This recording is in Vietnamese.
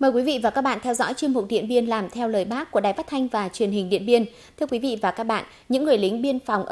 Mời quý vị và các bạn theo dõi chuyên mục Điện biên làm theo lời bác của Đài Phát thanh và Truyền hình Điện biên. Thưa quý vị và các bạn, những người lính biên phòng ở